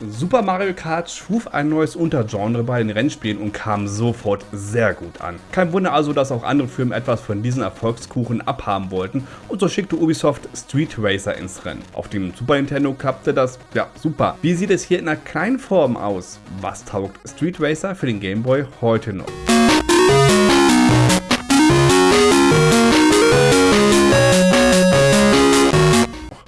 Super Mario Kart schuf ein neues Untergenre bei den Rennspielen und kam sofort sehr gut an. Kein Wunder also, dass auch andere Firmen etwas von diesem Erfolgskuchen abhaben wollten und so schickte Ubisoft Street Racer ins Rennen. Auf dem Super Nintendo klappte das, ja super. Wie sieht es hier in einer kleinen Form aus? Was taugt Street Racer für den Game Boy heute noch?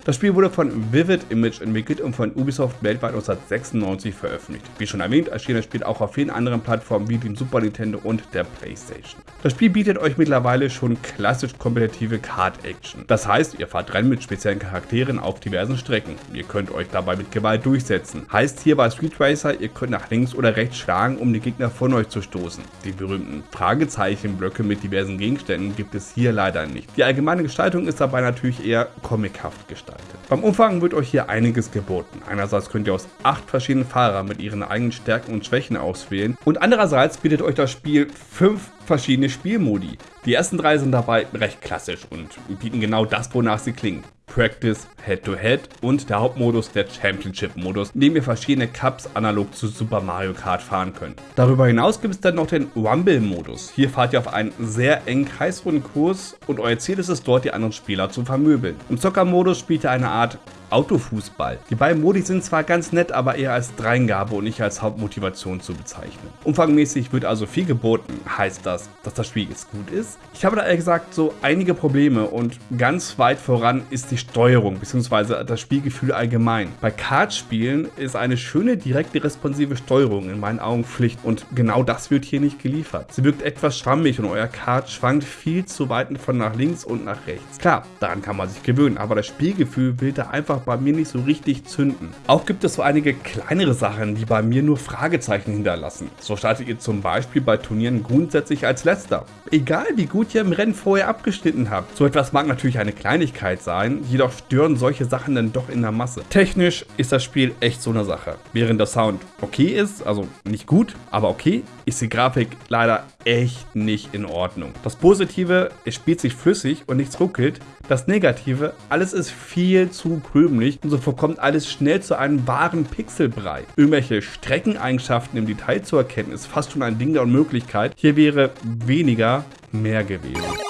Das Spiel wurde von Vivid Image entwickelt und von Ubisoft weltweit 1996 veröffentlicht. Wie schon erwähnt, erschien das Spiel auch auf vielen anderen Plattformen wie dem Super Nintendo und der Playstation. Das Spiel bietet euch mittlerweile schon klassisch kompetitive Kart-Action. Das heißt, ihr fahrt Rennen mit speziellen Charakteren auf diversen Strecken. Ihr könnt euch dabei mit Gewalt durchsetzen. Heißt hier bei Street Racer, ihr könnt nach links oder rechts schlagen, um die Gegner von euch zu stoßen. Die berühmten Fragezeichenblöcke mit diversen Gegenständen gibt es hier leider nicht. Die allgemeine Gestaltung ist dabei natürlich eher comichaft gestaltet. Beim Umfang wird euch hier einiges geboten. Einerseits könnt ihr aus acht verschiedenen Fahrern mit ihren eigenen Stärken und Schwächen auswählen und andererseits bietet euch das Spiel fünf verschiedene Spielmodi. Die ersten drei sind dabei recht klassisch und bieten genau das, wonach sie klingen. Practice, Head-to-Head -Head und der Hauptmodus der Championship-Modus, in dem ihr verschiedene Cups analog zu Super Mario Kart fahren könnt. Darüber hinaus gibt es dann noch den Rumble-Modus. Hier fahrt ihr auf einen sehr engen kreisrunden Kurs und euer Ziel ist es dort, die anderen Spieler zu vermöbeln. Im Zocker-Modus spielt ihr eine Art Autofußball. Die beiden Modi sind zwar ganz nett, aber eher als Dreingabe und nicht als Hauptmotivation zu bezeichnen. Umfangmäßig wird also viel geboten. Heißt das, dass das Spiel jetzt gut ist? Ich habe da ehrlich gesagt so einige Probleme und ganz weit voran ist die Steuerung bzw. das Spielgefühl allgemein. Bei Kartspielen ist eine schöne direkte responsive Steuerung in meinen Augen Pflicht und genau das wird hier nicht geliefert. Sie wirkt etwas schwammig und euer Kart schwankt viel zu weit von nach links und nach rechts. Klar, daran kann man sich gewöhnen, aber das Spielgefühl will da einfach bei mir nicht so richtig zünden. Auch gibt es so einige kleinere Sachen, die bei mir nur Fragezeichen hinterlassen. So startet ihr zum Beispiel bei Turnieren grundsätzlich als letzter. Egal wie gut ihr im Rennen vorher abgeschnitten habt. So etwas mag natürlich eine Kleinigkeit sein, jedoch stören solche Sachen dann doch in der Masse. Technisch ist das Spiel echt so eine Sache. Während der Sound okay ist, also nicht gut, aber okay, ist die Grafik leider echt nicht in Ordnung. Das Positive, es spielt sich flüssig und nichts ruckelt. Das Negative, alles ist viel zu krümelig und so verkommt alles schnell zu einem wahren Pixelbrei. Irgendwelche Streckeneigenschaften im Detail zu erkennen, ist fast schon ein Ding der Unmöglichkeit. Hier wäre weniger mehr gewesen.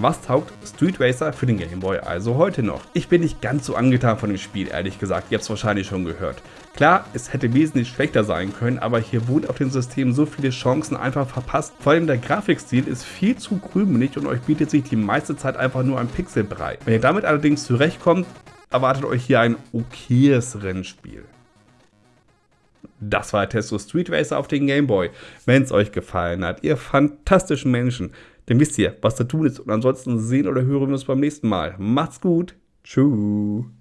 Was taugt Street Racer für den Game Boy also heute noch? Ich bin nicht ganz so angetan von dem Spiel, ehrlich gesagt, ihr habt es wahrscheinlich schon gehört. Klar, es hätte wesentlich schlechter sein können, aber hier wurden auf dem System so viele Chancen einfach verpasst. Vor allem der Grafikstil ist viel zu krümelig und euch bietet sich die meiste Zeit einfach nur ein Pixelbrei. Wenn ihr damit allerdings zurechtkommt, erwartet euch hier ein okayes Rennspiel. Das war Testo Street Racer auf den Game Boy. Wenn es euch gefallen hat, ihr fantastischen Menschen, dann wisst ihr, was zu tun ist. Und ansonsten sehen oder hören wir uns beim nächsten Mal. Macht's gut. Tschüss.